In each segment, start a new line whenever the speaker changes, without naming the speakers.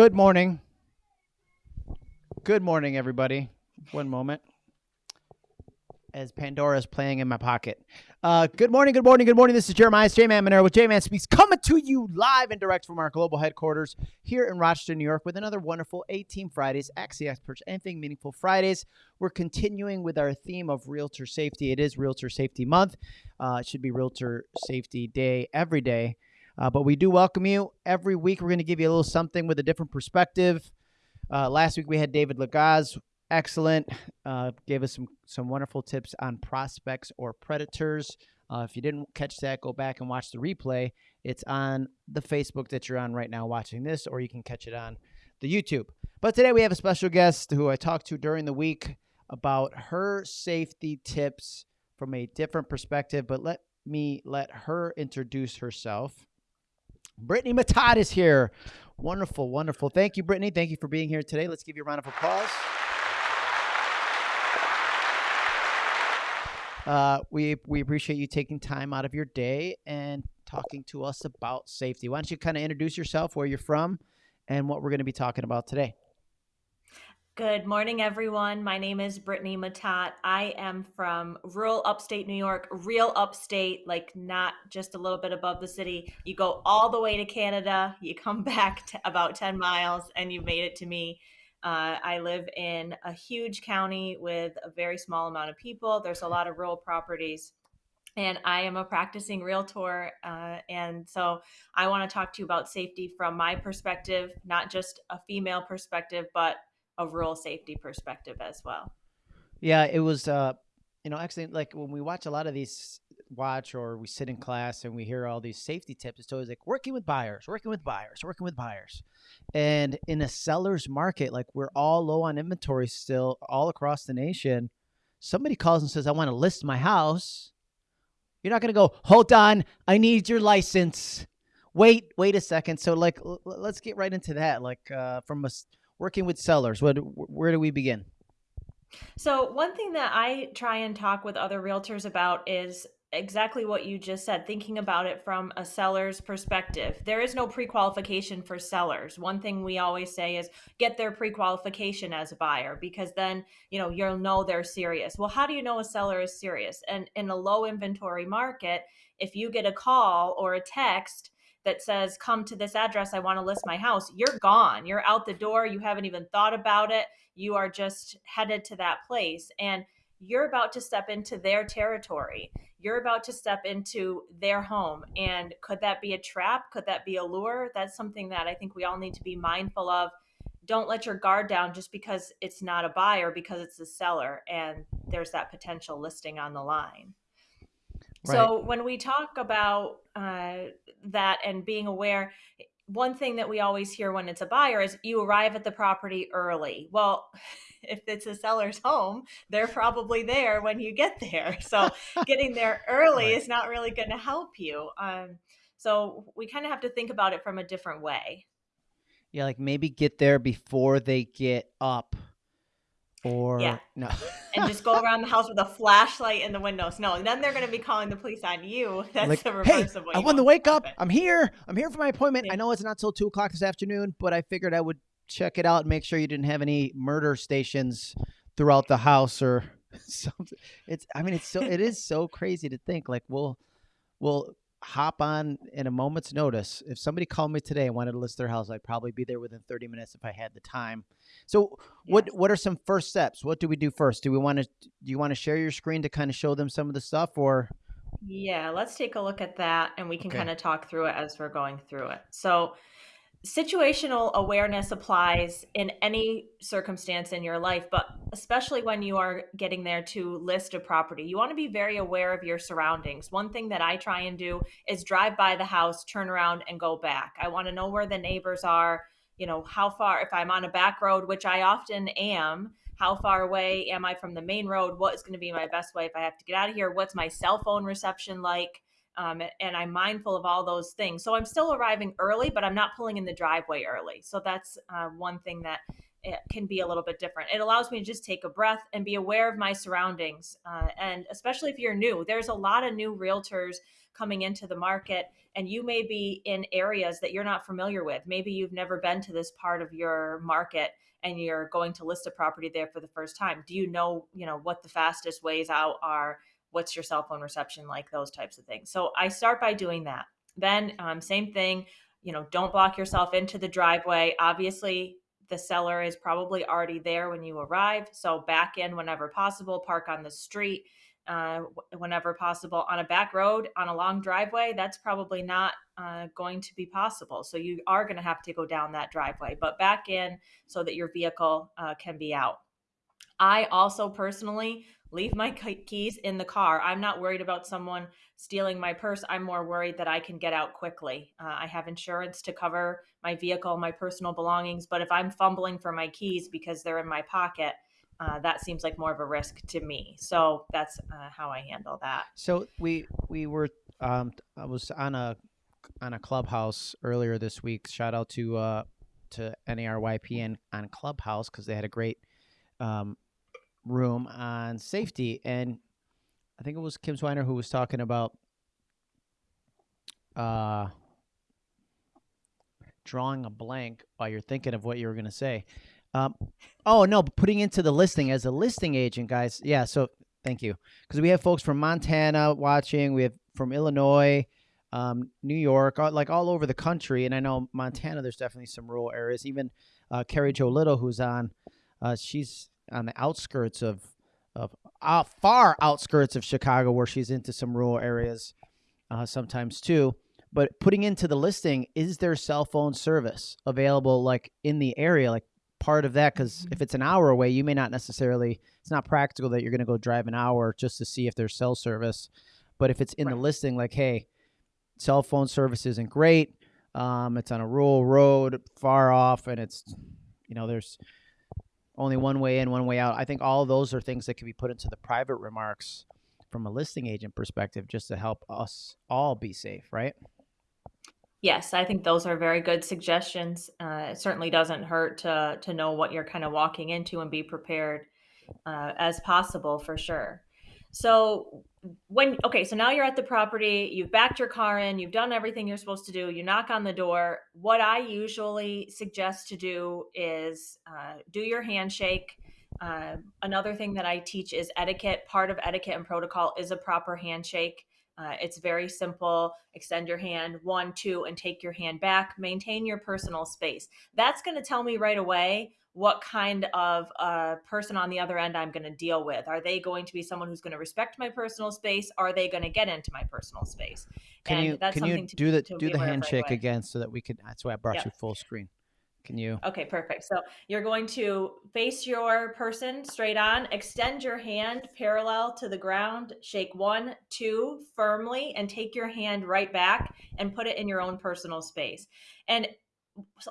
Good morning. Good morning, everybody. One moment. As Pandora's playing in my pocket. Uh, good morning, good morning, good morning. This is Jeremiah J Man with J Man Speaks coming to you live and direct from our global headquarters here in Rochester, New York, with another wonderful 18 Fridays, Axie Experts, Anything Meaningful Fridays. We're continuing with our theme of realtor safety. It is Realtor Safety Month. Uh, it should be Realtor Safety Day every day. Uh, but we do welcome you. Every week, we're going to give you a little something with a different perspective. Uh, last week, we had David Lagaz. Excellent. Uh, gave us some, some wonderful tips on prospects or predators. Uh, if you didn't catch that, go back and watch the replay. It's on the Facebook that you're on right now watching this, or you can catch it on the YouTube. But today, we have a special guest who I talked to during the week about her safety tips from a different perspective. But let me let her introduce herself. Brittany Matat is here. Wonderful, wonderful. Thank you, Brittany. Thank you for being here today. Let's give you a round of applause. Uh, we we appreciate you taking time out of your day and talking to us about safety. Why don't you kind of introduce yourself, where you're from, and what we're going to be talking about today?
Good morning, everyone. My name is Brittany Matat. I am from rural upstate New York, real upstate, like not just a little bit above the city. You go all the way to Canada, you come back to about 10 miles, and you've made it to me. Uh, I live in a huge county with a very small amount of people. There's a lot of rural properties. And I am a practicing realtor. Uh, and so I want to talk to you about safety from my perspective, not just a female perspective, but a rural safety perspective as well.
Yeah, it was uh you know, actually like when we watch a lot of these watch or we sit in class and we hear all these safety tips, it's always like working with buyers, working with buyers, working with buyers. And in a seller's market, like we're all low on inventory still all across the nation. Somebody calls and says, I want to list my house. You're not going to go, hold on, I need your license. Wait, wait a second. So, like, let's get right into that. Like, uh, from a working with sellers, what, where do we begin?
So, one thing that I try and talk with other realtors about is exactly what you just said, thinking about it from a seller's perspective. There is no pre qualification for sellers. One thing we always say is get their pre qualification as a buyer because then, you know, you'll know they're serious. Well, how do you know a seller is serious? And in a low inventory market, if you get a call or a text, that says, Come to this address, I want to list my house, you're gone. You're out the door. You haven't even thought about it. You are just headed to that place. And you're about to step into their territory. You're about to step into their home. And could that be a trap? Could that be a lure? That's something that I think we all need to be mindful of. Don't let your guard down just because it's not a buyer, because it's a seller and there's that potential listing on the line. Right. So when we talk about uh, that and being aware, one thing that we always hear when it's a buyer is you arrive at the property early. Well, if it's a seller's home, they're probably there when you get there. So getting there early right. is not really going to help you. Um, so we kind of have to think about it from a different way.
Yeah, like maybe get there before they get up or yeah. no.
And just go around the house with a flashlight in the windows. No then they're going to be calling the police on you. That's like, the reverse
hey,
of what
i want to wake up. i'm here. I'm here for my appointment. Yeah. i know it's not till 2 o'clock this afternoon but i figured i would check it out and make sure you didn't have any murder stations throughout the house or something. It's i mean it's so it is so crazy to think like we'll we'll hop on in a moment's notice. If somebody called me today and wanted to list their house, I'd probably be there within 30 minutes if I had the time. So, what what are some first steps? What do we do first? Do we want to do you want to share your screen to kind of show them some of the stuff or
Yeah, let's take a look at that and we can okay. kind of talk through it as we're going through it. So, situational awareness applies in any circumstance in your life, but especially when you are getting there to list a property. You want to be very aware of your surroundings. One thing that I try and do is drive by the house, turn around, and go back. I want to know where the neighbors are, you know, how far, if I'm on a back road, which I often am. How far away am I from the main road? What is going to be my best way if I have to get out of here? What's my cell phone reception like? Um, and I'm mindful of all those things. So I'm still arriving early, but I'm not pulling in the driveway early. So that's uh, one thing that it can be a little bit different. It allows me to just take a breath and be aware of my surroundings. Uh, and especially if you're new, there's a lot of new realtors coming into the market, and you may be in areas that you're not familiar with. Maybe you've never been to this part of your market and you're going to list a property there for the first time. Do you know, you know, what the fastest ways out are? What's your cell phone reception like? Those types of things. So I start by doing that. Then, um, same thing, you know, don't block yourself into the driveway. Obviously, the seller is probably already there when you arrive. So back in whenever possible, park on the street uh, whenever possible. On a back road, on a long driveway, that's probably not uh, going to be possible. So you are going to have to go down that driveway, but back in so that your vehicle uh, can be out. I also personally leave my keys in the car. I'm not worried about someone stealing my purse. I'm more worried that I can get out quickly. Uh, I have insurance to cover my vehicle, my personal belongings, but if I'm fumbling for my keys because they're in my pocket, uh, that seems like more of a risk to me. So that's uh, how I handle that.
So we we were um, I was on a on a clubhouse earlier this week. Shout out to uh, to NARYP on Clubhouse because they had a great um, room on safety, and I think it was Kim Swiner who was talking about uh, drawing a blank while you're thinking of what you were going to say. Um, oh no, putting into the listing as a listing agent, guys. Yeah, so thank you because we have folks from Montana watching. We have from Illinois, um, New York, like all over the country. And I know Montana, there's definitely some rural areas. Even uh, Carrie Joe Little, who's on, uh, she's on the outskirts of of uh, far outskirts of Chicago, where she's into some rural areas uh, sometimes too. But putting into the listing, is there cell phone service available like in the area? Like part of that because if it's an hour away, you may not necessarily. It's not practical that you're going to go drive an hour just to see if there's cell service. But if it's in right. the listing, like, hey, cell phone service isn't great. Um, it's on a rural road, far off, and it's, you know, there's only one way in, one way out. I think all those are things that can be put into the private remarks from a listing agent perspective, just to help us all be safe, right?
Yes, I think those are very good suggestions. Uh, it certainly doesn't hurt to to know what you're kind of walking into and be prepared uh, as possible for sure. So when okay, so now you're at the property, you've backed your car in, you've done everything you're supposed to do. You knock on the door. What I usually suggest to do is uh, do your handshake. Uh, another thing that I teach is etiquette. Part of etiquette and protocol is a proper handshake. Uh, it's very simple. Extend your hand, one, two, and take your hand back. Maintain your personal space. That's going to tell me right away what kind of uh, person on the other end I'm going to deal with. Are they going to be someone who's going to respect my personal space? Are they going to get into my personal space?
Can and you can you do the do the handshake right again so that we could? That's why I brought you full screen. Can you?
Okay, perfect. So you're going to face your person straight on, extend your hand parallel to the ground, shake one, two firmly, and take your hand right back and put it in your own personal space. And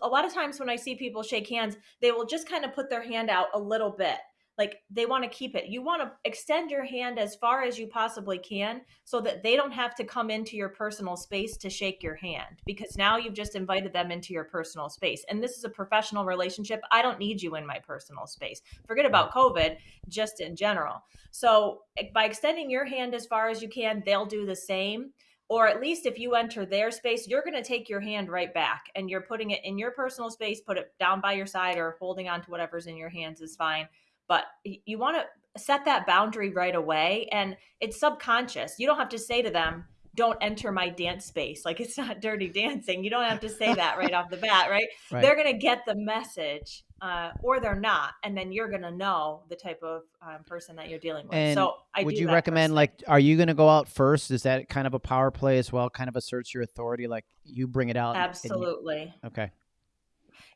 a lot of times when I see people shake hands, they will just kind of put their hand out a little bit like they want to keep it. You want to extend your hand as far as you possibly can so that they don't have to come into your personal space to shake your hand because now you've just invited them into your personal space. And this is a professional relationship. I don't need you in my personal space. Forget about COVID, just in general. So eh, by extending your hand as far as you can, they'll do the same or at least if you enter their space, you're going to take your hand right back and you're putting it in your personal space, put it down by your side or holding on to whatever's in your hands is fine. But you want to set that boundary right away and it's subconscious. You don't have to say to them don't enter my dance space. Like it's not dirty dancing. You don't have to say that right off the bat right, right. they're going to get the message uh, or they're not and then you're going to know the type of um, person that you're dealing with.
And
so
I would you recommend like are you going to go out first? Is that kind of a power play as well? Kind of asserts your authority like you bring it out
absolutely
you, okay.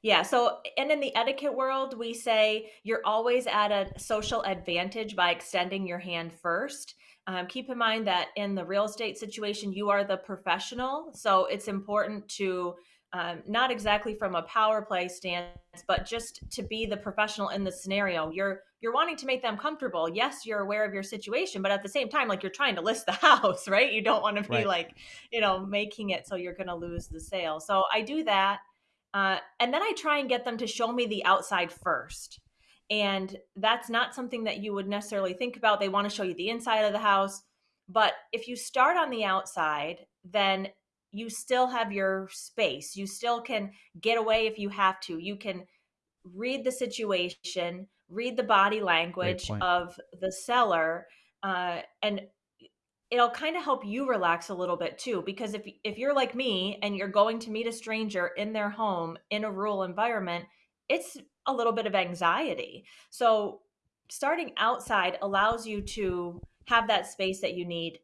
Yeah. So, and in the etiquette world, we say you're always at a social advantage by extending your hand first. Um, keep in mind that in the real estate situation, you are the professional. So, it's important to um, not exactly from a power play stance, but just to be the professional in the scenario. You're you're wanting to make them comfortable. Yes, you're aware of your situation, but at the same time, like you're trying to list the house, right? You don't want to be right. like, you know, making it so you're going to lose the sale. So I do that. Uh, and then I try and get them to show me the outside first. And that's not something that you would necessarily think about. They want to show you the inside of the house. But if you start on the outside, then you still have your space. You still can get away if you have to. You can read the situation, read the body language of the seller, uh, and it'll kind of help you relax a little bit too. Because if if you're like me and you're going to meet a stranger in their home in a rural environment, it's a little bit of anxiety. So starting outside allows you to have that space that you need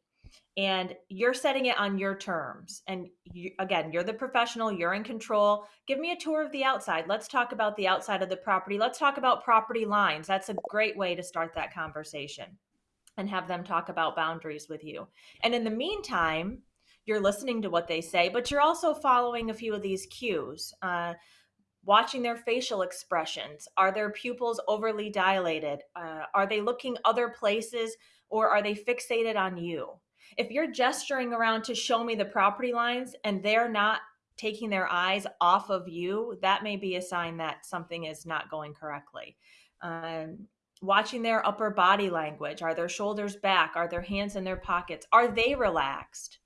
and you're setting it on your terms and you, again you're the professional you're in control. Give me a tour of the outside. Let's talk about the outside of the property. Let's talk about property lines. That's a great way to start that conversation and have them talk about boundaries with you. And in the meantime you're listening to what they say but you're also following a few of these cues. Uh, watching their facial expressions are their pupils overly dilated uh, are they looking other places or are they fixated on you if you're gesturing around to show me the property lines and they're not taking their eyes off of you, that may be a sign that something is not going correctly. Um, watching their upper body language are their shoulders back? Are their hands in their pockets? Are they relaxed?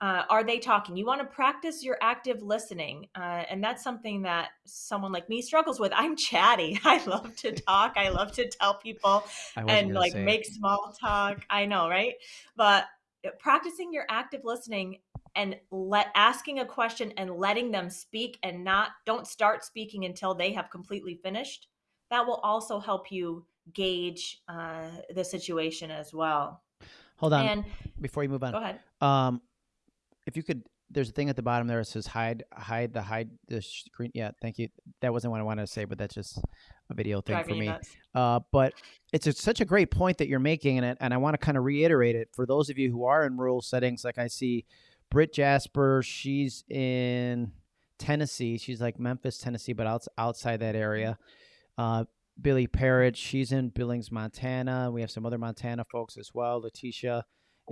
Uh, are they talking? You want to practice your active listening. Uh, and that's something that someone like me struggles with. I'm chatty. I love to talk. I love to tell people and like make small talk. I know, right? But uh, practicing your active listening and let asking a question and letting them speak and not don't start speaking until they have completely finished that will also help you gauge uh, the situation as well
hold on and before you move on
go ahead
um, if you could there's a thing at the bottom there that says hide hide the hide the screen yeah thank you that wasn't what i wanted to say but that's just a video thing for me. Uh, but it's a, such a great point that you're making, and it, and I want to kind of reiterate it for those of you who are in rural settings. Like I see, Britt Jasper, she's in Tennessee. She's like Memphis, Tennessee, but out, outside that area. Uh, Billy Parrott, she's in Billings, Montana. We have some other Montana folks as well. Letitia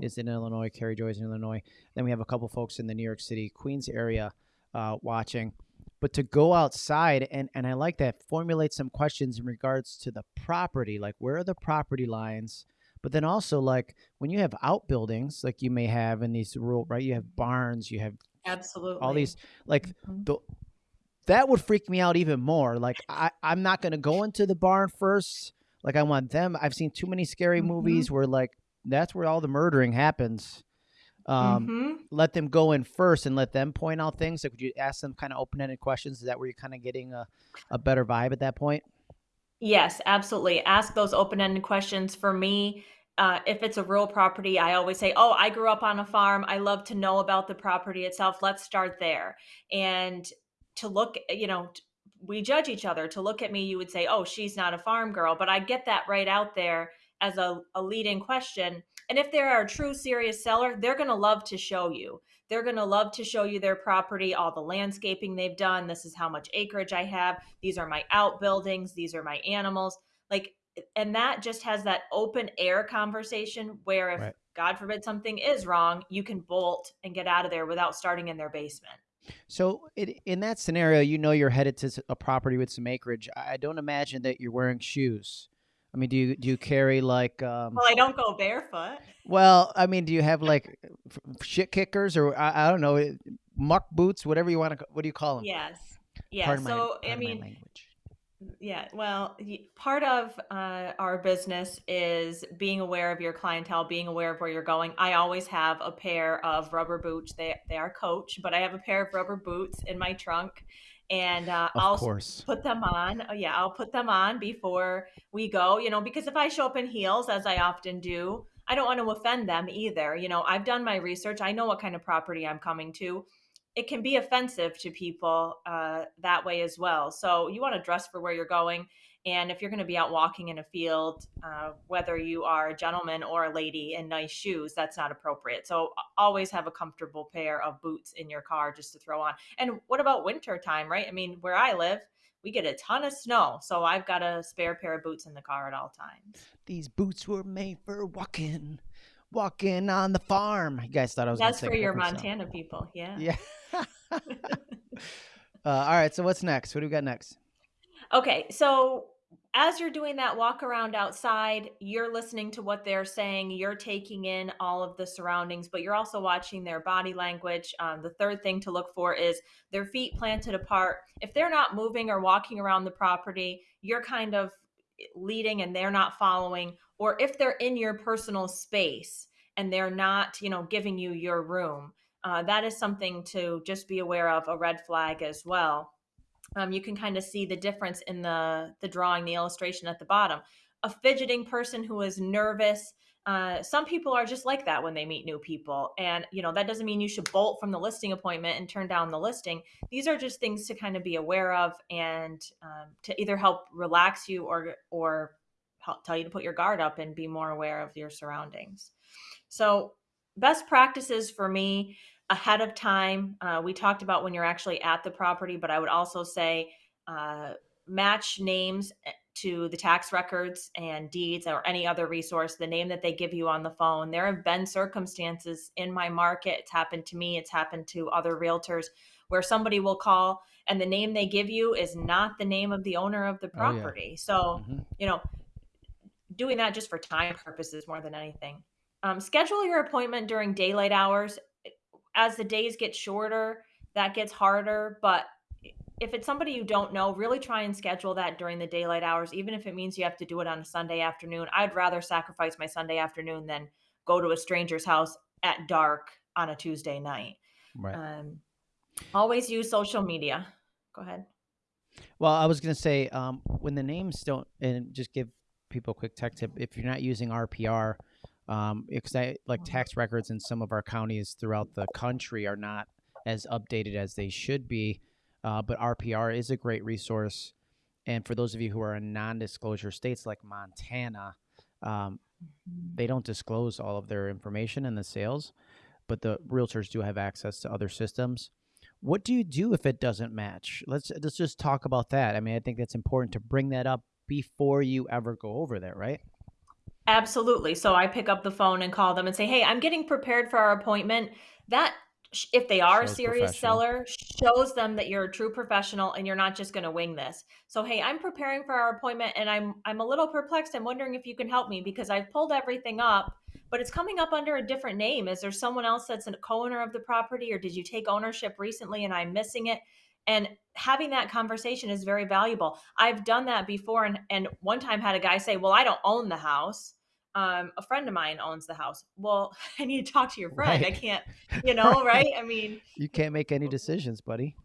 is in Illinois. Carrie Joy's in Illinois. Then we have a couple folks in the New York City, Queens area uh, watching but to go outside and and I like that formulate some questions in regards to the property like where are the property lines but then also like when you have outbuildings like you may have in these rural right you have barns you have
absolutely
all these like mm-hmm. the that would freak me out even more like I, i'm not going to go into the barn first like i want them i've seen too many scary mm-hmm. movies where like that's where all the murdering happens um, mm-hmm. let them go in first and let them point out things. So could you ask them kind of open ended questions? Is that where you're kind of getting a, a better vibe at that point?
Yes, absolutely. Ask those open ended questions. For me, uh, if it's a rural property, I always say, Oh, I grew up on a farm. I love to know about the property itself. Let's start there. And to look, you know, we judge each other. To look at me, you would say, Oh, she's not a farm girl. But I get that right out there as a, a leading question and if they're a true serious seller, they're going to love to show you. They're going to love to show you their property, all the landscaping they've done. This is how much acreage I have. These are my outbuildings. These are my animals. Like, and that just has that open air conversation where if right. God forbid something is wrong, you can bolt and get out of there without starting in their basement.
So, it, in that scenario, you know you're headed to a property with some acreage. I don't imagine that you're wearing shoes. I mean, do you do you carry like? Um,
well, I don't go barefoot.
Well, I mean, do you have like shit kickers or I, I don't know, muck boots, whatever you want to? What do you call them?
Yes. Yeah. so
my,
I mean, yeah. Well, part of uh, our business is being aware of your clientele, being aware of where you're going. I always have a pair of rubber boots. They they are Coach, but I have a pair of rubber boots in my trunk and uh, I'll
course.
put them on. Oh, yeah, I'll put them on before we go. You know, because if I show up in heels, as I often do, I don't want to offend them either. You know, I've done my research. I know what kind of property I'm coming to. It can be offensive to people uh, that way as well. So you want to dress for where you're going. And if you're going to be out walking in a field, uh, whether you are a gentleman or a lady in nice shoes, that's not appropriate. So always have a comfortable pair of boots in your car just to throw on. And what about winter time, right? I mean, where I live, we get a ton of snow. So I've got a spare pair of boots in the car at all times.
These boots were made for walking, walking on the farm. You guys thought I was
That's for your Montana song. people. Yeah.
Yeah. Uh, all right. So what's next? What do we got next?
Okay, so as you're doing that walk around outside, you're listening to what they're saying, you're taking in all of the surroundings, but you're also watching their body language. Um, the third thing to look for is their feet planted apart. If they're not moving or walking around the property, you're kind of leading and they're not following, or if they're in your personal space and they're not, you know, giving you your room. Uh, that is something to just be aware of, a red flag as well um, you can kind of see the difference in the the drawing, the illustration at the bottom. A fidgeting person who is nervous. Uh, some people are just like that when they meet new people, and you know that doesn't mean you should bolt from the listing appointment and turn down the listing. These are just things to kind of be aware of and um, to either help relax you or or help tell you to put your guard up and be more aware of your surroundings. So, best practices for me ahead of time. Uh, we talked about when you're actually at the property, but I would also say uh, match names eh, to the tax records and deeds or any other resource, the name that they give you on the phone. There have been circumstances in my market, it's happened to me, it's happened to other realtors, where somebody will call and the name they give you is not the name of the owner of the property. Oh, yeah. So, mm-hmm. you know, doing that just for time purposes more than anything. Um, schedule your appointment during daylight hours as the days get shorter, that gets harder. But if it's somebody you don't know, really try and schedule that during the daylight hours, even if it means you have to do it on a Sunday afternoon. I'd rather sacrifice my Sunday afternoon than go to a stranger's house at dark on a Tuesday night. Right. Um, always use social media. Go ahead.
Well, I was going to say um, when the names don't, and just give people a quick tech tip if you're not using RPR, um, because I like tax records in some of our counties throughout the country are not as updated as they should be. Uh, but RPR is a great resource. And for those of you who are in non-disclosure states like Montana, um, they don't disclose all of their information in the sales, but the realtors do have access to other systems. What do you do if it doesn't match? Let's let's just talk about that. I mean, I think that's important to bring that up before you ever go over there, right?
Absolutely. So I pick up the phone and call them and say, "Hey, I'm getting prepared for our appointment." That if they are shows a serious seller, shows them that you're a true professional and you're not just going to wing this. So, "Hey, I'm preparing for our appointment and I'm I'm a little perplexed. I'm wondering if you can help me because I've pulled everything up, but it's coming up under a different name. Is there someone else that's a co-owner of the property or did you take ownership recently and I'm missing it?" and having that conversation is very valuable i've done that before and, and one time had a guy say well i don't own the house um, a friend of mine owns the house. Well, I need to talk to your friend. Right. I can't, you know, right. right? I mean,
you can't make any decisions, buddy.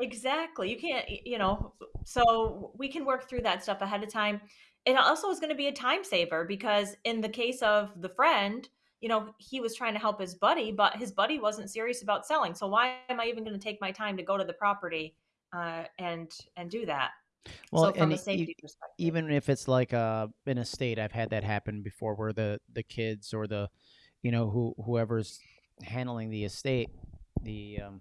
Exactly. You can't, you know, so we can work through that stuff ahead of time. It also is going to be a time saver because in the case of the friend, you know, he was trying to help his buddy, but his buddy wasn't serious about selling. So why am I even going to take my time to go to the property uh, and and do that?
Well, so from a safety e- perspective, even if it's like uh, in a state, I've had that happen before, where the the kids or the, you know, who whoever's handling the estate, the um,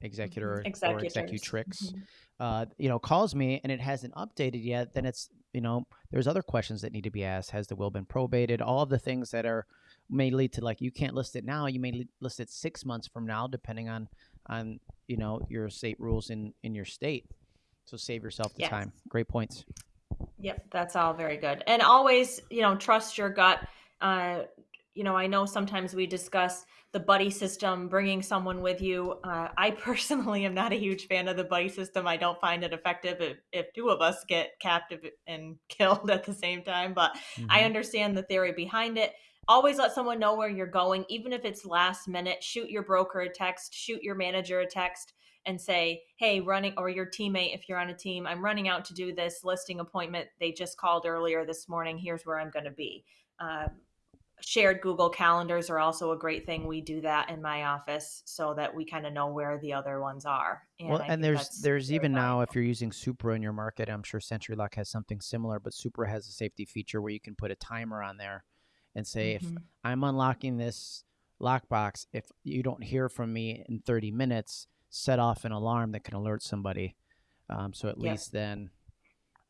executor mm-hmm. or executrix, mm-hmm. uh, you know, calls me and it hasn't updated yet, then it's you know, there's other questions that need to be asked. Has the will been probated? All of the things that are may lead to like you can't list it now. You may list it six months from now, depending on on you know your state rules in in your state. So save yourself the yes. time. Great points.
Yep, that's all very good. And always, you know, trust your gut. Uh, you know, I know sometimes we discuss the buddy system, bringing someone with you. Uh, I personally am not a huge fan of the buddy system. I don't find it effective if, if two of us get captive and killed at the same time. But mm-hmm. I understand the theory behind it. Always let someone know where you're going, even if it's last minute. Shoot your broker a text, shoot your manager a text and say, hey, running, or your teammate, if you're on a team, I'm running out to do this listing appointment. They just called earlier this morning. Here's where I'm going to be. Uh, shared Google calendars are also a great thing. We do that in my office so that we kind of know where the other ones are.
And well, and there's there's even valuable. now if you're using Supra in your market, I'm sure SentriLock has something similar, but Supra has a safety feature where you can put a timer on there and say mm-hmm. if I'm unlocking this lockbox, if you don't hear from me in 30 minutes, set off an alarm that can alert somebody. Um, so at least then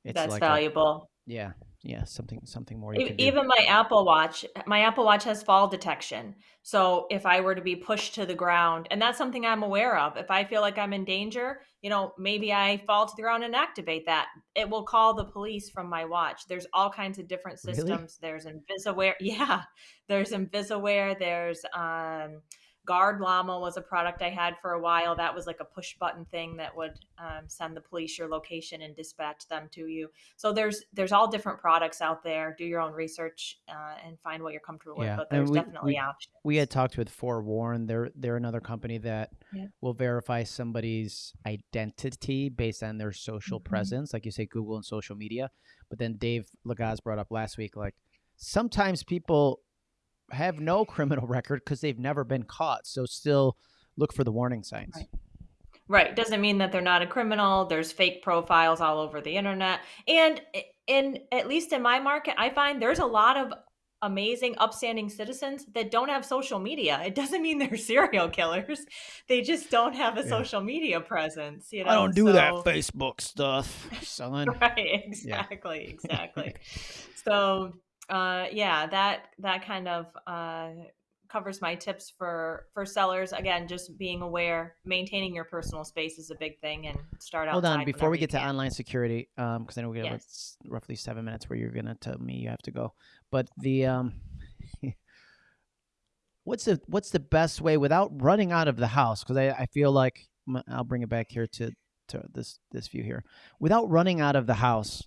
it's that's like valuable.
Yeah, yeah, something something more you
E-
can do.
Even my Apple Watch, my Apple Watch has fall detection. So if I were to be pushed to the ground, and that's something I'm aware of, if I feel like I'm in danger, you know, maybe I fall to the ground and activate that. It will call the police from my watch. There's all kinds of different
Really?
systems. There's InvisaWear. Yeah, there's InvisaWear. There's um, Guard Llama was a product I had for a while. That was like a push button thing that would um, send the police your location and dispatch them to you so there's there's all different products out there do your own research uh, and find what you're comfortable
Yeah,
with but there's
we
definitely
we
options
we had talked with Forewarn. They're they're another company that
Yeah.
will verify somebody's identity based on their social
Mhm.
presence, like you say, Google and social media. But then Dave Lagaz brought up last week, like sometimes people have no criminal record because they've never been caught. So still look for the warning signs.
Right. right doesn't mean that they're not a criminal there's fake profiles all over the internet and in at least in my market i find there's a lot of amazing upstanding citizens that don't have social media it doesn't mean they're serial killers they just don't have a
Yeah.
social media presence you know
I don't do that Facebook stuff, son.
right exactly exactly so uh yeah that that kind of uh covers my tips for for sellers again just being aware maintaining your personal space is a big thing and start
Hold on, before we get to online security, um, because I know we have
Yes.
like roughly seven minutes where you're gonna tell me you have to go. But the um, what's the what's the best way without running out of the house? Because I, I feel like I'll bring it back here to to this this view here. Without running out of the house,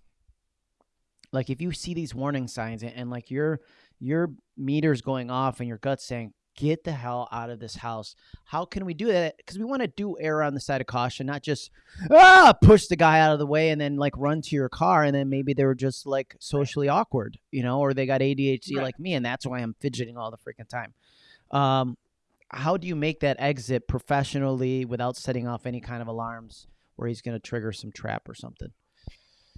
like if you see these warning signs and, and like your your meters going off and your gut saying get the hell out of this house. How can we do that? Because we want to do err on the side of caution not just ah push the guy out of the way and then like run to your car and then maybe they were just like socially awkward you know or they got adhd
Right.
like me and that's why i'm fidgeting all the freaking time. Um how do you make that exit professionally without setting off any kind of alarms where he's going to trigger some trap or something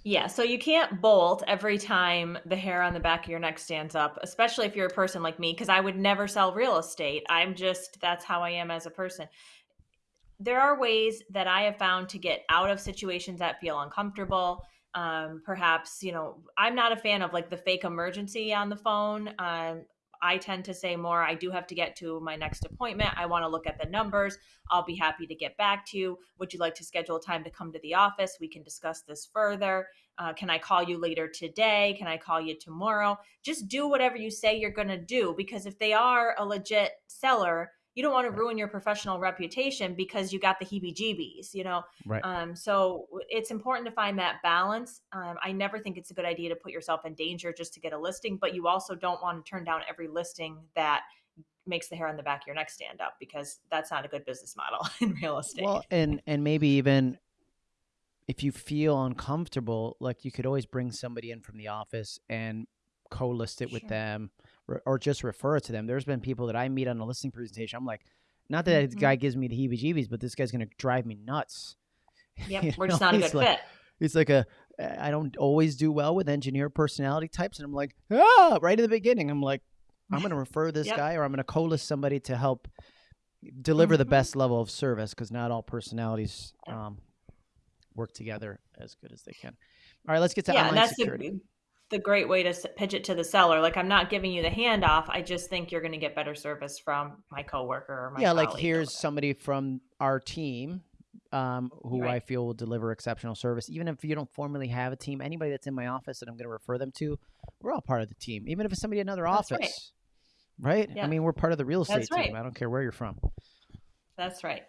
Yeah, so you can't bolt every time the hair on the back of your neck stands up, especially if you're a person like me, because I would never sell real estate. I'm just, that's how I am as a person. There are ways that I have found to get out of situations that feel uncomfortable. Um, perhaps, you know, I'm not a fan of like the fake emergency on the phone. Um, I tend to say more, I do have to get to my next appointment. I want to look at the numbers. I'll be happy to get back to you. Would you like to schedule a time to come to the office? We can discuss this further. Uh, can I call you later today? Can I call you tomorrow? Just do whatever you say you're going to do because if they are a legit seller, you don't want to ruin your professional reputation because you got the heebie jeebies, you know?
right
Um, so it's important to find that balance. Um, I never think it's a good idea to put yourself in danger just to get a listing, but you also don't want to turn down every listing that makes the hair on the back of your neck stand up because that's not a good business model in real estate.
Well, and and maybe even if you feel uncomfortable, like you could always bring somebody in from the office and co-list it with them, or, just refer to them. There's been people that I meet on a listing presentation. I'm like, not that this
Mhm.
guy gives me the heebie-jeebies, but this guy's gonna drive me nuts.
yep,
You
we're just not a good
like-
fit.
It's like a I don't always do well with engineer personality types, and I'm like, ah, right at the beginning, I'm like, I'm gonna refer this
Yep.
guy, or I'm gonna co-list somebody to help deliver the
Mhm.
best level of service, because not all personalities um, work together as good as they can. All right, let's get to
yeah,
online
that's
security.
the, the great way to pitch it to the seller. Like, I'm not giving you the handoff. I just think you're going to get better service from my coworker or my
yeah, like here's somebody from our team um, who I feel will deliver exceptional service. Even if you don't formally have a team, anybody that's in my office that I'm going to refer them to, we're all part of the team. Even if it's somebody in another
That's
office,
right.
right? I mean, we're part of the real estate team.
right.
I don't care where you're from.
That's right.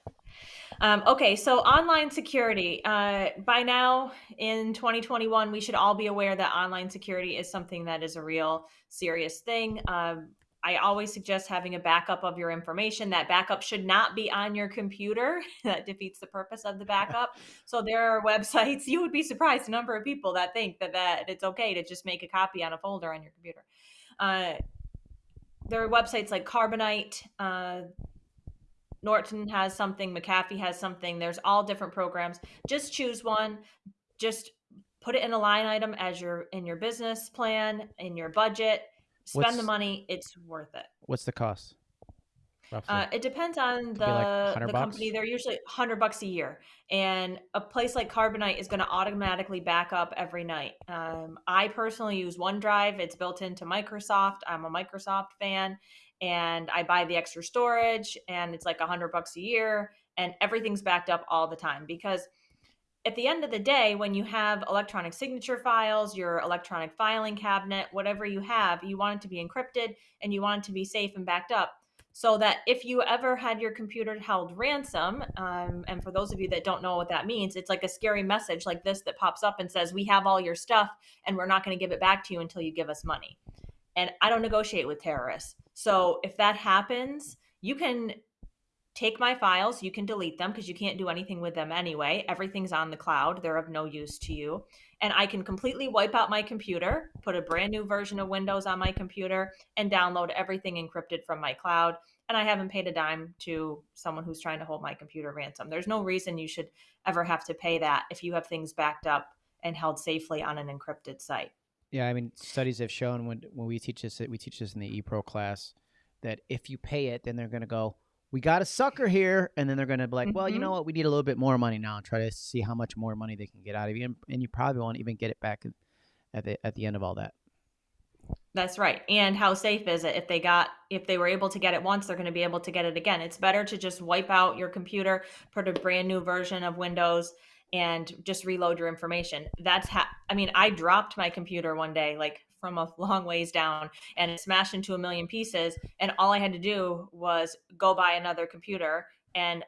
Um, okay, so online security. Uh, by now in 2021, we should all be aware that online security is something that is a real serious thing. Um, I always suggest having a backup of your information. That backup should not be on your computer. that defeats the purpose of the backup. So there are websites. You would be surprised the number of people that think that that it's okay to just make a copy on a folder on your computer. Uh, there are websites like Carbonite. Uh, Norton has something, McAfee has something. There's all different programs. Just choose one. Just put it in a line item as your in your business plan, in your budget. Spend the money. It's worth it.
What's the cost?
Uh, it depends on
be like
the company. They're usually 100 bucks a year, and a place like Carbonite is going to automatically back up every night. Um, I personally use OneDrive. It's built into Microsoft. I'm a Microsoft fan, and I buy the extra storage, and it's like a 100 bucks a year, and everything's backed up all the time because at the end of the day, when you have electronic signature files, your electronic filing cabinet, whatever you have, you want it to be encrypted and you want it to be safe and backed up. So that if you ever had your computer held ransom, um, and for those of you that don't know what that means, it's like a scary message like this that pops up and says, We have all your stuff and we're not going to give it back to you until you give us money. And I don't negotiate with terrorists. So if that happens, you can take my files, you can delete them because you can't do anything with them anyway. Everything's on the cloud, they're of no use to you. And I can completely wipe out my computer, put a brand new version of Windows on my computer, and download everything encrypted from my cloud. And I haven't paid a dime to someone who's trying to hold my computer ransom. There's no reason you should ever have to pay that if you have things backed up and held safely on an encrypted site.
Yeah, I mean, studies have shown when when we teach this, we teach this in the ePro class, that if you pay it, then they're going to go, "We got a sucker here," and then they're going to be like, "Well, you
Mhm.
know what? We need a little bit more money now," and try to see how much more money they can get out of you, and, and you probably won't even get it back at the at the end of all that.
That's right. And how safe is it if they got if they were able to get it once, they're going to be able to get it again. It's better to just wipe out your computer, put a brand new version of Windows and just reload your information. That's how I mean, I dropped my computer one day like from a long ways down and it smashed into a million pieces and all I had to do was go buy another computer and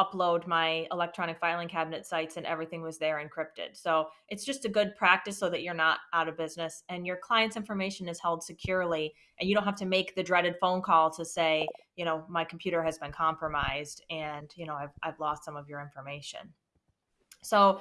upload my electronic filing cabinet sites and everything was there encrypted. So it's just a good practice so that you're not out of business and your client's information is held securely and you don't have to make the dreaded phone call to say, you know, my computer has been compromised and, you know, I've, I've lost some of your information. So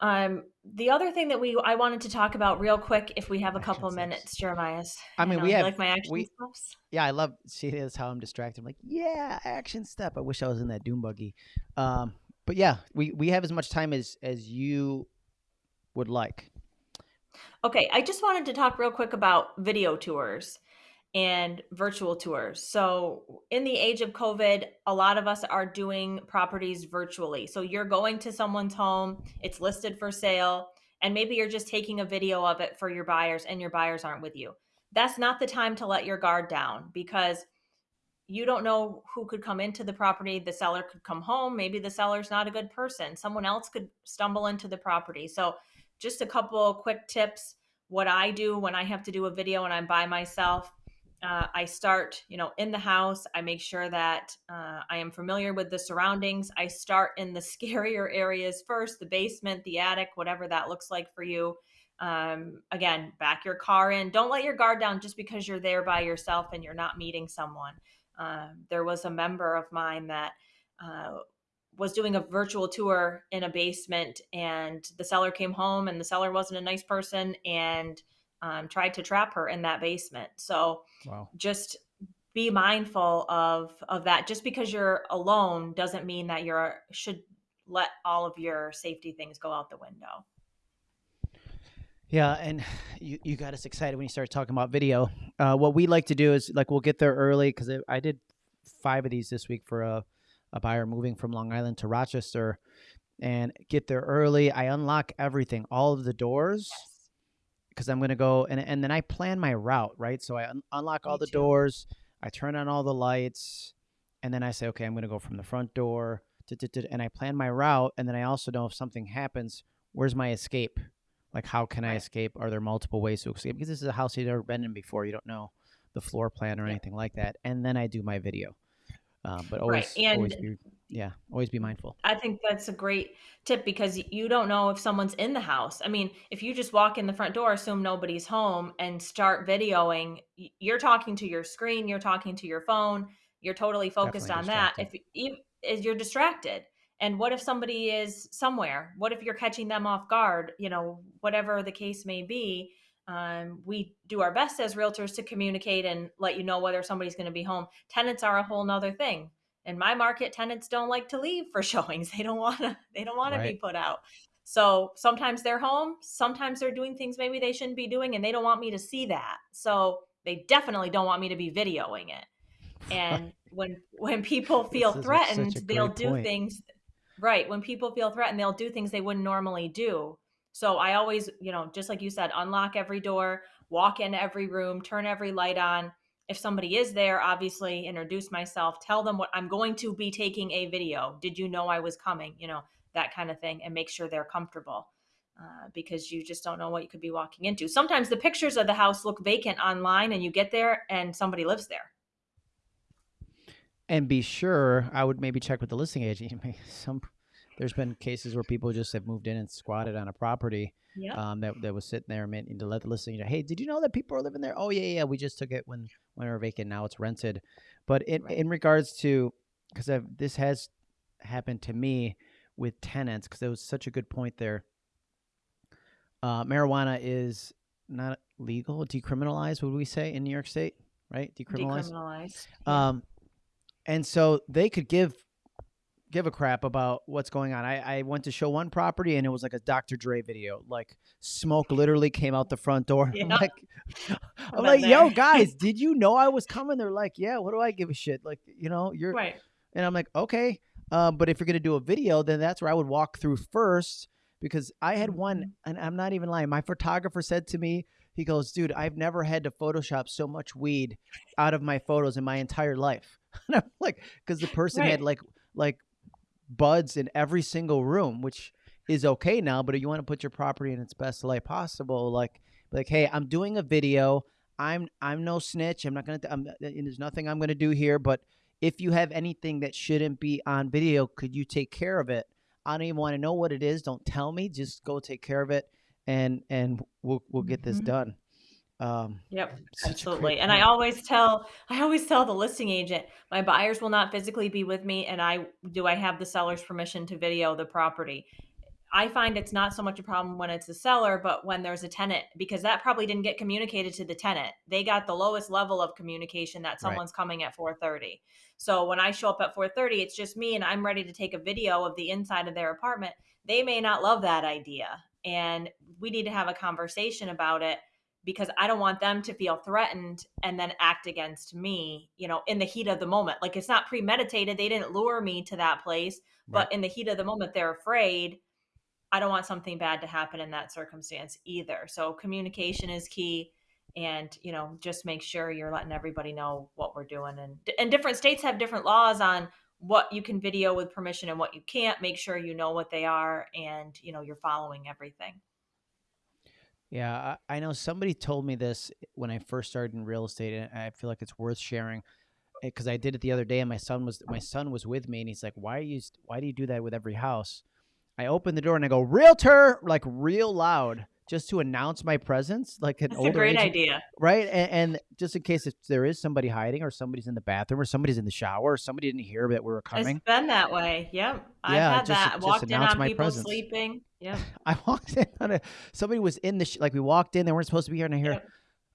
um, the other thing that we I wanted to talk about real quick, if we have a couple minutes, Jeremiah.
I mean,
know,
we have-
like my action
we-
steps.
Yeah, I love. See, is how I'm distracted. I'm like, yeah, action step. I wish I was in that doom buggy. Um, but yeah, we we have as much time as as you would like.
Okay, I just wanted to talk real quick about video tours and virtual tours. So, in the age of COVID, a lot of us are doing properties virtually. So, you're going to someone's home, it's listed for sale, and maybe you're just taking a video of it for your buyers and your buyers aren't with you. That's not the time to let your guard down because you don't know who could come into the property. The seller could come home. Maybe the seller's not a good person. Someone else could stumble into the property. So, just a couple quick tips. What I do when I have to do a video and I'm by myself, uh, I start, you know, in the house. I make sure that uh, I am familiar with the surroundings. I start in the scarier areas first, the basement, the attic, whatever that looks like for you. Um, again, back your car in. Don't let your guard down just because you're there by yourself and you're not meeting someone. Um, there was a member of mine that uh, was doing a virtual tour in a basement, and the seller came home, and the seller wasn't a nice person and um, tried to trap her in that basement. So
Wow.
just be mindful of of that. Just because you're alone doesn't mean that you're should let all of your safety things go out the window.
Yeah, and you, you got us excited when you started talking about video. Uh, what we like to do is like we'll get there early because I, I did five of these this week for a, a buyer moving from Long Island to Rochester, and get there early. I unlock everything, all of the doors, because I'm gonna go and and then I plan my route right. So I un- unlock all
Me
the
too.
doors, I turn on all the lights, and then I say, okay, I'm gonna go from the front door, to, to, to, and I plan my route, and then I also know if something happens, where's my escape? Like, how can I escape? Are there multiple ways to escape? Because this is a house you've never been in before. You don't know the floor plan or
Yeah.
anything like that. And then I do my video. Um, but always,
Right,
always be, yeah, always be mindful.
I think that's a great tip because you don't know if someone's in the house. I mean, if you just walk in the front door, assume nobody's home, and start videoing, you're talking to your screen, you're talking to your phone, you're totally focused
Definitely
on that. If you, is you're distracted, and what if somebody is somewhere? What if you're catching them off guard? You know, whatever the case may be. Um, we do our best as realtors to communicate and let you know whether somebody's going to be home. Tenants are a whole nother thing in my market tenants don't like to leave for showings they don't want to they don't want to be put out so sometimes they're home sometimes they're doing things maybe they shouldn't be doing and they don't want me to see that so they definitely don't want me to be videoing it and when when people feel threatened, they'll do
point.
things right. When people feel threatened, they'll do things they wouldn't normally do. So I always, you know, just like you said, unlock every door, walk in every room, turn every light on. If somebody is there, obviously introduce myself, tell them what I'm going to be taking a video. Did you know I was coming? You know, that kind of thing, and make sure they're comfortable. Uh, because you just don't know what you could be walking into. Sometimes the pictures of the house look vacant online, and you get there and somebody lives there.
And be sure, I would maybe check with the listing agent. Some there's been cases where people just have moved in and squatted on a property
Yeah.
um, that that was sitting there meant to let the listing agent. Hey, did you know that people are living there? Oh yeah, yeah. We just took it when when we were vacant. Now it's rented. But in
Right.
in regards to because this has happened to me with tenants because it was such a good point there. Uh, marijuana is not legal, decriminalized. Would we say in New York State? Right, decriminalized.
Decriminalized.
Um, and so they could give give a crap about what's going on. I, I went to show one property and it was like a Dr. Dre video. Like smoke literally came out the front door. I'm like, I'm like, yo, guys, did you know I was coming? They're like, yeah. What do I give a shit? Like, you know, you're.
right.
And I'm like, okay. Um, but if you're gonna do a video, then that's where I would walk through first because I had one,
Mhm.
and I'm not even lying. My photographer said to me, he goes, dude, I've never had to Photoshop so much weed out of my photos in my entire life. And I'm like, because the person had like like buds in every single room, which is okay now. But if you want to put your property in its best light possible, like like, hey, I'm doing a video. I'm I'm no snitch. I'm not gonna. I'm, there's nothing I'm gonna do here. But if you have anything that shouldn't be on video, could you take care of it? I don't even want to know what it is. Don't tell me. Just go take care of it, and and we'll we'll get this
Mhm.
done. Um,
Yep,
such a great
absolutely. And I always tell I always tell the listing agent, my buyers will not physically be with me and I do I have the seller's permission to video the property. I find it's not so much a problem when it's a seller, but when there's a tenant, because that probably didn't get communicated to the tenant. They got the lowest level of communication that
Right.
someone's coming at 4:30. So when I show up at 4:30, it's just me and I'm ready to take a video of the inside of their apartment. They may not love that idea, and we need to have a conversation about it because I don't want them to feel threatened and then act against me, you know, in the heat of the moment. Like it's not premeditated. They didn't lure me to that place,
Right.
but in the heat of the moment, they're afraid. I don't want something bad to happen in that circumstance either. So communication is key and, you know, just make sure you're letting everybody know what we're doing and and different states have different laws on what you can video with permission and what you can't. Make sure you know what they are and, you know, you're following everything.
Yeah, I, I know somebody told me this when I first started in real estate, and I feel like it's worth sharing eh, because I did it the other day, and my son was my son was with me, and he's like, "Why are you? Why do you do that with every house?" I open the door and I go, "Realtor!" like real loud, just to announce my presence, like an
That's a
older
great
agent,
idea.
right? And, and just in case if there is somebody hiding, or somebody's in the bathroom, or somebody's in the shower, or somebody didn't hear that we were
It's
coming.
been that way. Yep. I've
Yeah,
had
just
that.
just
Walked in on
my
people
presence.
sleeping. Yeah,
I walked in on a somebody was in the sh- like we walked in, they weren't supposed to be here, and I hear,
Yep.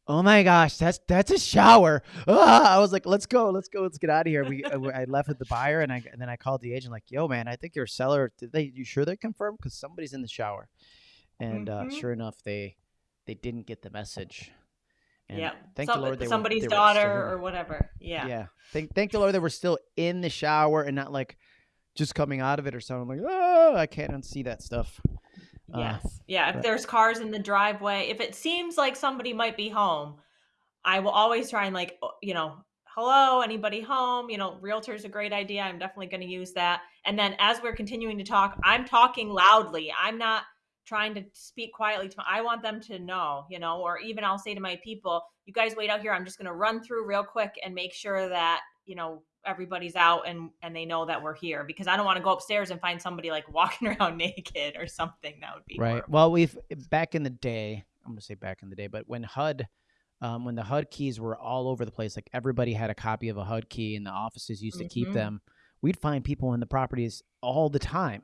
"Oh my gosh, that's that's a shower!" Ah! I was like, "Let's go, let's go, let's get out of here." We I, I left with the buyer, and I and then I called the agent, like, "Yo, man, I think your seller. Did they? You sure they confirmed? Because somebody's in the shower." And uh,
Mhm.
sure enough, they they didn't get the message. And
Yep.
thank
Some,
the Lord they
somebody's
were they
daughter
in-
or whatever. Yeah.
yeah. Thank thank the Lord they were still in the shower and not like just coming out of it or something. Like, oh, I can't unsee that stuff. Uh,
Yes. Yeah. If
but-
there's cars in the driveway, if it seems like somebody might be home, I will always try and like, you know, hello, anybody home? You know, realtor's a great idea. I'm definitely going to use that. And then as we're continuing to talk, I'm talking loudly. I'm not trying to speak quietly to I want them to know, you know, or even I'll say to my people, you guys wait out here. I'm just going to run through real quick and make sure that, you know, everybody's out and and they know that we're here because I don't want to go upstairs and find somebody like walking around naked or something. That would be
Right.
horrible.
Well, we've back in the day. I'm gonna say back in the day, but when HUD, um, when the HUD keys were all over the place, like everybody had a copy of a HUD key, and the offices used to keep
Mhm.
them. We'd find people in the properties all the time.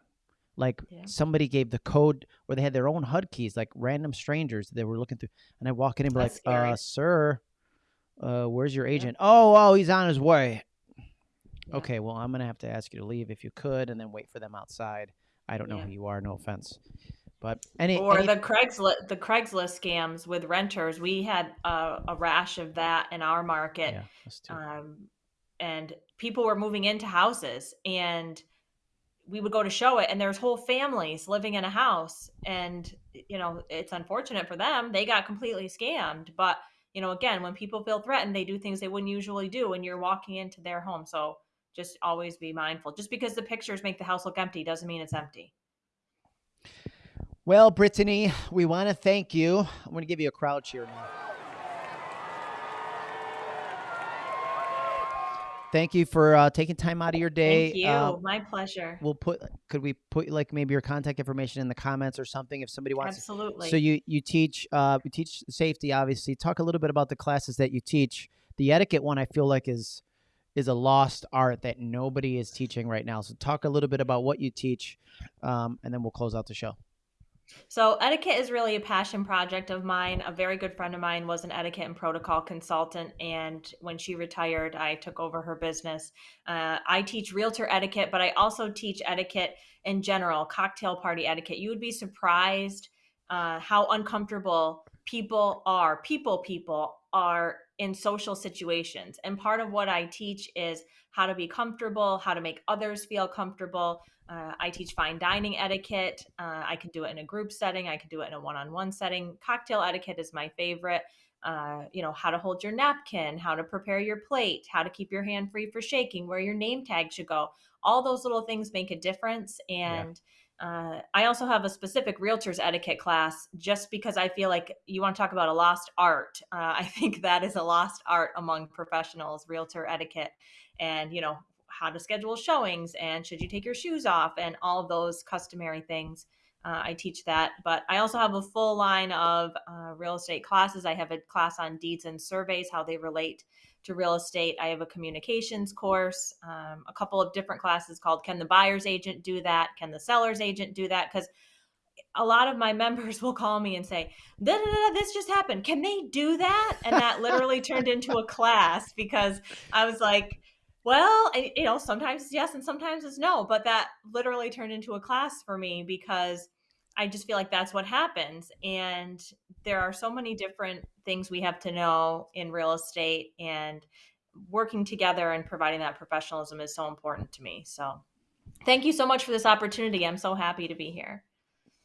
Like
Yeah.
somebody gave the code, or they had their own HUD keys, like random strangers that were looking through. And I walk in and be
That's
like,
scary.
uh, "Sir, uh, where's your agent? Oh, oh, he's on his way.
Yeah.
Okay, well, I'm gonna have to ask you to leave if you could, and then wait for them outside. I don't know who you are. No offense, but any,
Or
any
the Craigslist the Craigslist scams with renters. We had a, a rash of that in our market.
yeah.
Um, and people were moving into houses and we would go to show it and there's whole families living in a house and you know it's unfortunate for them they got completely scammed but you know again when people feel threatened they do things they wouldn't usually do when you're walking into their home so just always be mindful. Just because the pictures make the house look empty doesn't mean it's empty.
Well brittany we want to thank you. I'm going to give you a crowd cheer now thank you for uh, taking time out of your day.
Thank you.
Uh,
My pleasure.
We'll put. Could we put like maybe your contact information in the comments or something if somebody wants?
Absolutely.
So you you teach uh you teach safety obviously. Talk a little bit about the classes that you teach. The etiquette one I feel like is is a lost art that nobody is teaching right now. So talk a little bit about what you teach, um, and then we'll close out the show.
So, etiquette is really a passion project of mine. A very good friend of mine was an etiquette and protocol consultant. And when she retired, I took over her business. Uh, I teach realtor etiquette, but I also teach etiquette in general, cocktail party etiquette. You would be surprised uh, how uncomfortable people are, people, people are in social situations. And part of what I teach is how to be comfortable, how to make others feel comfortable, uh, I teach fine dining etiquette. Uh, I can do it in a group setting. I can do it in a one-on-one setting. Cocktail etiquette is my favorite. Uh, you know how to hold your napkin, how to prepare your plate, how to keep your hand free for shaking, where your name tag should go. All those little things make a difference. And yeah. uh, I also have a specific realtors etiquette class, just because I feel like you want to talk about a lost art. Uh, I think that is a lost art among professionals, realtor etiquette. And you know, how to schedule showings and should you take your shoes off and all of those customary things. Uh, I teach that, but I also have a full line of uh, real estate classes. I have a class on deeds and surveys, how they relate to real estate. I have a communications course, um, a couple of different classes called Can the Buyer's Agent Do That? Can the Seller's Agent Do That? Because a lot of my members will call me and say, this just happened. Can they do that? And that literally turned into a class because I was like, well, you know, sometimes it's yes and sometimes it's no, but that literally turned into a class for me because I just feel like that's what happens. And there are so many different things we have to know in real estate, and working together and providing that professionalism is so important to me. So, thank you so much for this opportunity. I'm so happy to be here.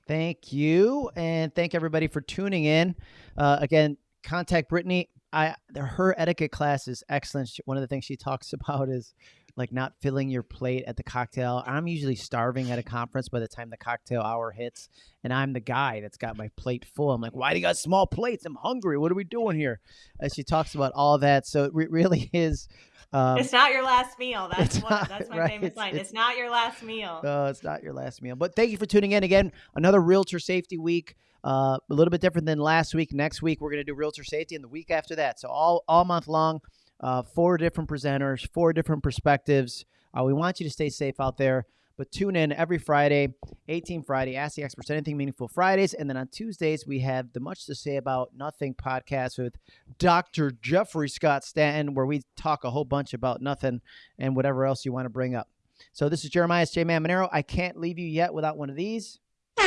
Thank you. And thank everybody for tuning in. Uh, again, contact Brittany I her etiquette class is excellent. One of the things she talks about is like not filling your plate at the cocktail. I'm usually starving at a conference by the time the cocktail hour hits, and I'm the guy that's got my plate full. I'm like, why do you got small plates? I'm hungry. What are we doing here? And she talks about all that. So it re- really is.
Um, it's not your last meal. That's one. Not, that's my right? famous line. It's, it's, not your last meal.
No, it's not your last meal. But thank you for tuning in again. Another Realtor Safety Week. Uh, a little bit different than last week. Next week we're going to do realtor safety, and the week after that. So all all month long, uh, four different presenters, four different perspectives. Uh, we want you to stay safe out there. But tune in every Friday, 18 Friday, Ask the Experts Anything Meaningful Fridays. And then on Tuesdays, we have the Much to Say About Nothing podcast with Dr. Jeffrey Scott Stanton, where we talk a whole bunch about nothing and whatever else you want to bring up. So this is Jeremiah J. Man Monero. I can't leave you yet without one of these. All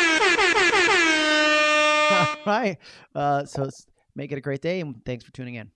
right. Uh, so make it a great day, and thanks for tuning in.